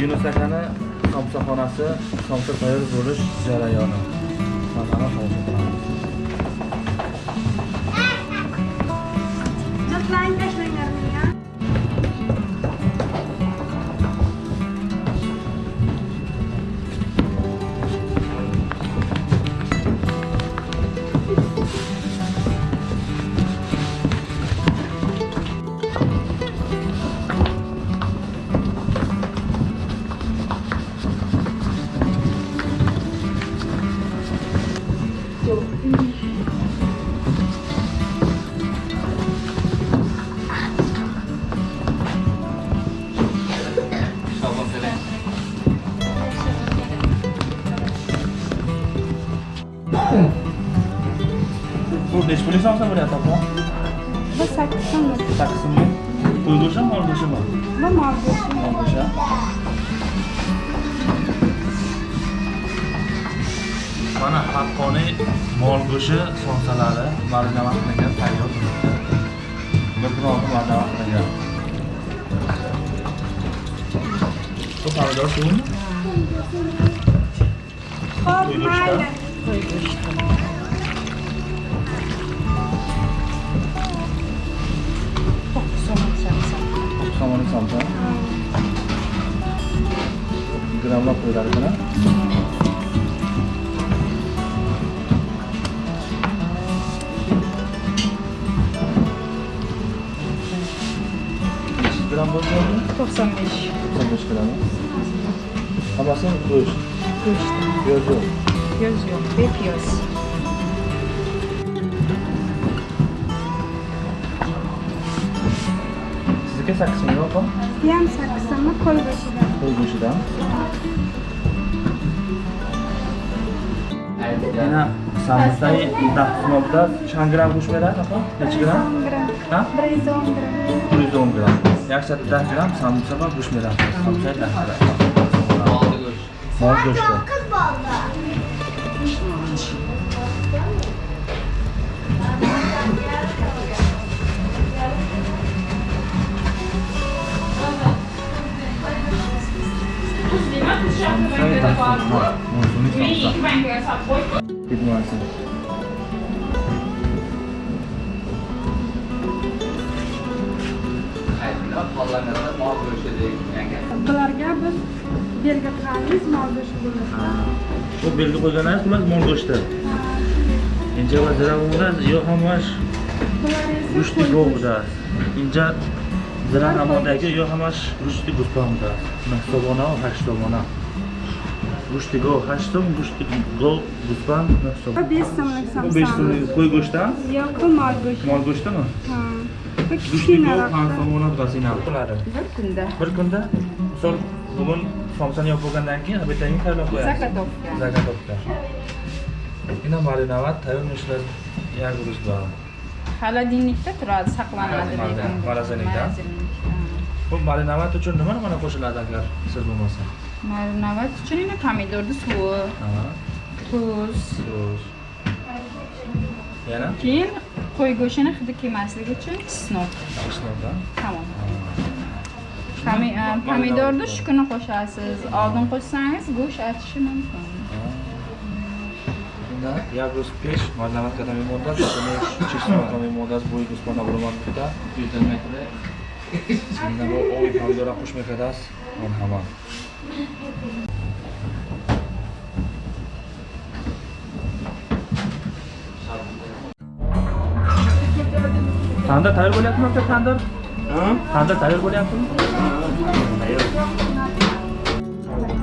yunus akani somsaxonasi somsa tayyor bo'lish jarayoni. Mazani hozir bu pullik somsa bo'lyapti opa Bu saksı mı? sakkizmi qo'y go'shtimi mol go'shtimi Bu mal göğsü. mol go'sht mana haqqoniy mol go'shti somsalari marinovat qilingan tayyor bir kun oldin marinovat qilingan bu pomidor suvimi Hop, Buyurun mayda. Somsa grammlab qo'yiladi buni nechi gramm bo'lsa 95. 95 gramm hammasi go'sht Göğüs. yo'q yo'q Göz yok. Hep göz. چه سکس میگو کن؟ بیام سکس ما کل بشیدم کل بشیدم؟ اینا ساموسای ده سنوبدا چند گرم گوش میده نخون؟ چه گرم؟ گرم بریزون گرم بریزون گرم یک ساعت ده گرم ساموسا با گوش میده ساموسای ده گرم مال گوشت go'shti dahsmobda mavsumiy samsa ketmasin Bularga biz belgilaymiz mal göğsü bo'lmoqda. bu belgi qo'yganingiz bular mol go'shti inja va ziravunda yo hamash Bular esa go'shti koy go'da inja Dran Amodagi Jochamasz Guszty Gustonda. Mechsowana Hasztowana. Guszty Go Hasztom, Guszty Go Gustan Mechsowana. 5 so'mlik samsa. 5 so'mlik qo'y go'shtidan? Yo'q, mol go'shti. Mol go'shtimi? Ha. Kichkinaroq. Somona bittasi narxlari. Bir kunda. Bir kunda? Misol bugun somsani yopib bo'lgandan keyin обедтangni tayyorlab qo'yasiz. Zagotovka. Zagotovka. Ina marinovat tayyorlashlar yarg'izlar. Холодильникda turadi, saqlanadi lekin. Morozilikda. Xo'p, marinavat uchun nima nima qo'shiladi agar siz bo'lmasa? Marinavat uchun yana pomidorni suvi, tuz, tuz. Yana? Keyin qo'y go'shtini hidi kelmasligi uchun chesnok. Chesnok, Tamom. Pomidorni shu kuni qo'shasiz. Oldin qo'shsangiz go'sht achishi mumkin. Да, я говорю, спеш, маринад когда мы модас, мы чеснок, когда мы модас будет, господа, бурман, да, 5 метров. Seminaru hoy Pandora push me fedas. Merhaba. Tanda tayar gol yaptın mı? Tanda? Hı? Tanda tayar gol yaptın mı? Hayır.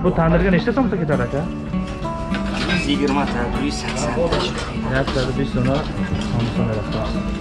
Bu tandırga neçta so'msa ketar aka? 120 ta 180 ta. Yaxshi, biz so'mlar, so'mlar.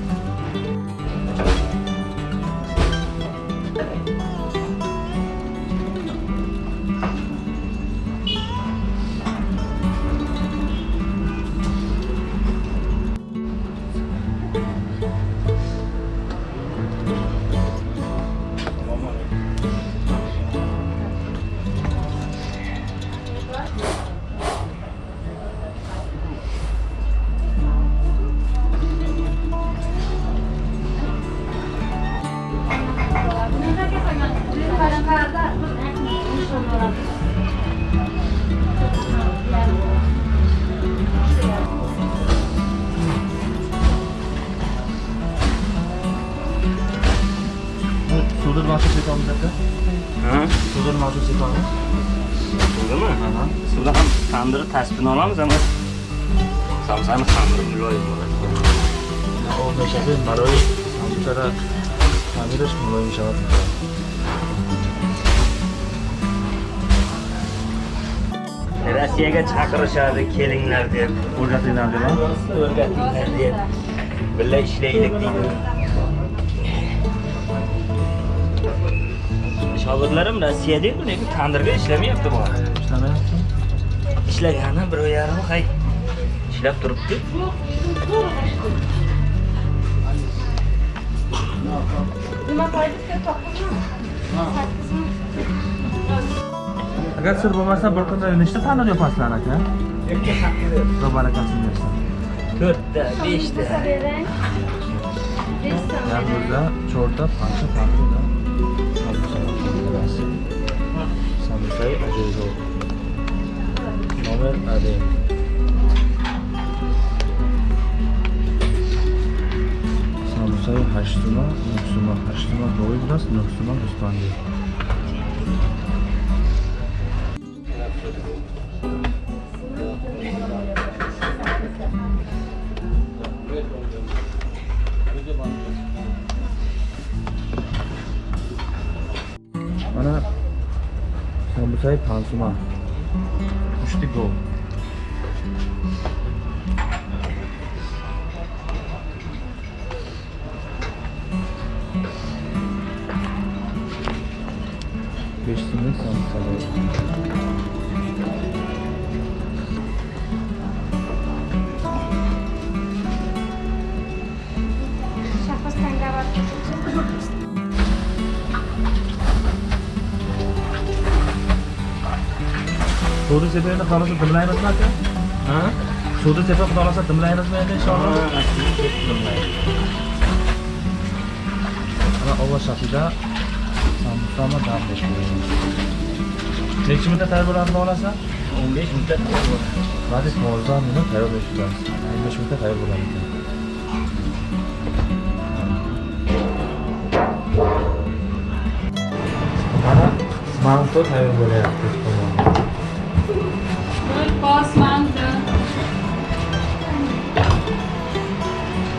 you. TV desalaringiz bo'ladi. Bu suvda nasıl sepamiz aka? Ha? Suvda nasıl sepamiz? Suvdami? Suvda ham tandirni tasbini olamiz ama samsani xamiri muloyim bo'ladi. O meşabi baroy samsara tamirish muloyim shavad. Rossiyaga chaqirishadi kelinglar deb, O'rgatinglar deb. o'rgatinglar deb. Birga ishlaylik deydi. Shogirdlarim Rossiyada-ku, lekin tandirga ishlamayapti bu. İşlemayapti. Ishlagani bir oy yarim hay. Ishlab turibdi. Nima qo'ydikda to'qqizmi? Agar sir bo'lmasa bir kunda nechta tandir yopasizlar aka? Xudo barakasini bersin. To'rtta, beshta. Beshta. Yalnızda çorta parça ҳамсаи аҷоибо номер адем самусаи ҳаштсума нӯҳсума ҳаштсума боиб аст нӯҳсума гӯспанди sambursayı pansuma. Üçlü go. Beş simit sambursalı. Suvni sepayotganda xohlasa dimlaymizmi aka? Ha? Suvni sepib xohlasa dimlaymizmi endi inshaalloh? Mana ovoz shaklida sambursani dam. Necha muddat tayyor bo'ladi xohlasa? 15 muddat bo'ladi. Vazif mavzuni buni tayyorlashimiz. 15 muddat tayyor bo'ladi. Mana manto tayyor bo'lyapti.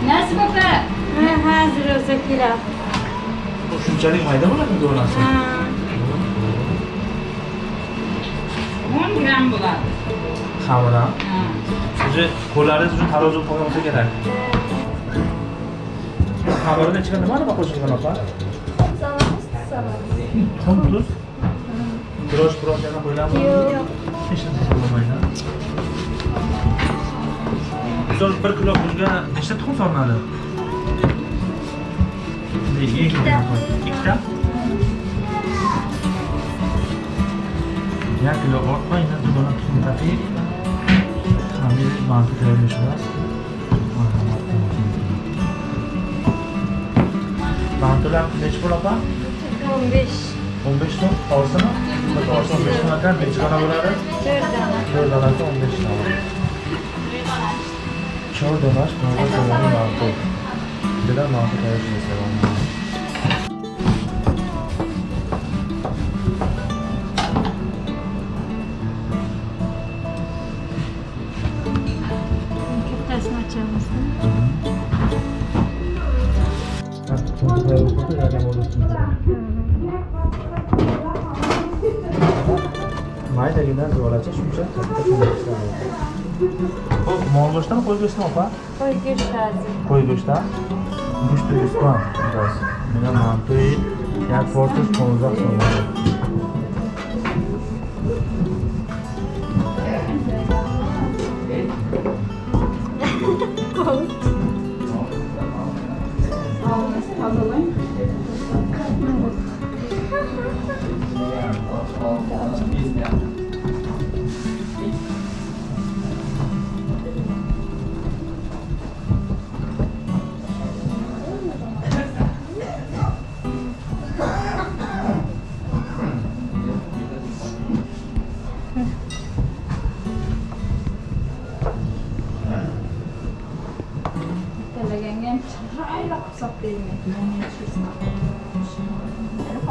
nasi opa ha hozir o'zi keladi shunchalik mayda bo'ladimi donasi o'n gram bo'ladi. Hamini уже qo'llaringiz uchun tarozi bo'lib qolgan bo'lsa kerak. Xabarini ichiga nimani qo'shilgan opa tuz biroz biroz yana qo'yilami yo'q. misol bir kilo bunga nechta tuxum solinadi ikkita. ikkita? Bir kilo ortmaydi dugonadan tuxum taqib hamda manti tayyorlash emas mantilar nechi pul opa? O'n besh. O'n besh so'm hozirmi Bir olsa 15 so'mdan necha dona bo'ladi? 4 dona. 4 donasi 15 dona. 4 donash navbat tomoni ma'qul. Juda ma'qul tayyorlashimiz Kattasini Maydagidan zo'racha shuncha. Bu mol go'shtami, qo'y go'shtimi opa? Qo'y go'shti. Qo'y go'shtdan go'sht ustdan biraz.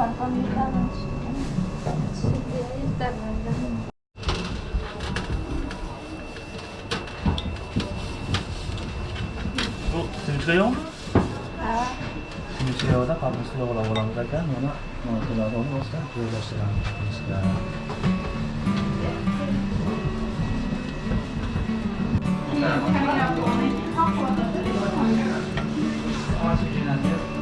갈 겁니다. 집에 일단 만나. 드릴까요? 아. 드세요다 밥을 쓰려고 라고 한 거니까 누나 뭐 들어가서 먹자 들어가시라 들어가시라 아, 지금 하세요.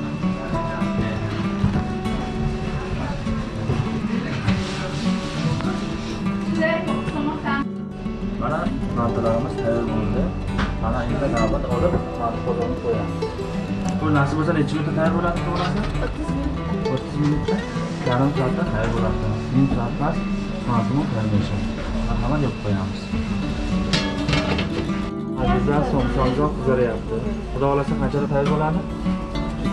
Navbat olib, qozonni qo'yamiz. Bu nasib bo'lsa necha minutda tayyor bo'ladi to'g'risi? 30 minutda, yarim soatda tayyor bo'ladi. 1 soat emas, mantini tayyorlashadi. Marhamat yopib qo'yamiz. Azizlar, somsonjoq qizaryapti. Xudo xohlasa qanchada tayyor bo'ladi?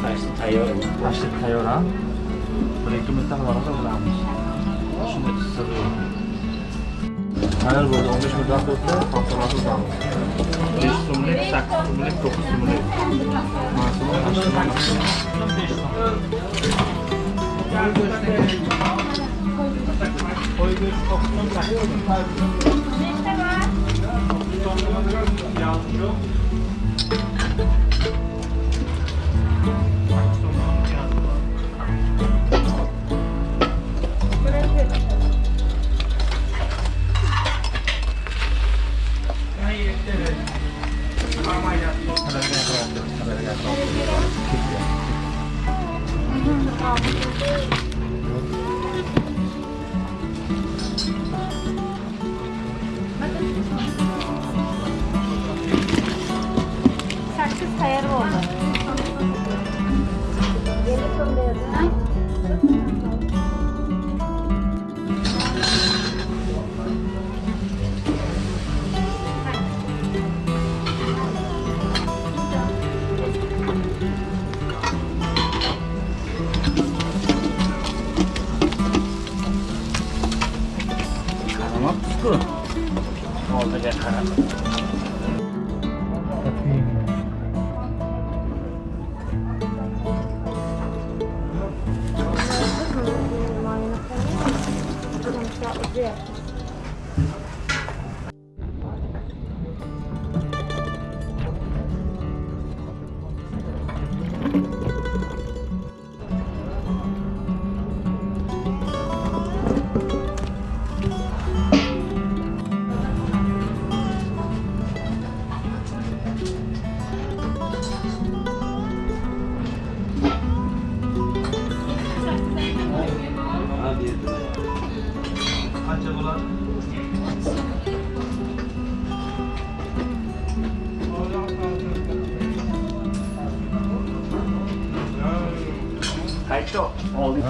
Tashti tayyor. Tashlik tayyor ham. 1-2 minutda xudo xohlasa bo'lamiz. Sirri yo'q. Hayal burada 15 bin dakikada haftalarda kalmış. 5 sumluk, 8 sumluk, 9 sumluk. Masumlar açtığından açtığından. 5 sumluk. Koy göz 四这边看看 Qaytdi. Oldik.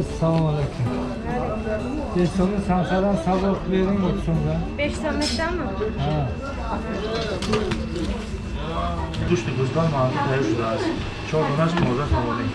Assalomu alaykum. Tesoni sansadan saboq bering o'tsinda. 5 so'mlikdanmi? Ha. Go'shtni go'ston manti tayyor shudasi. Chorbash toza savoling.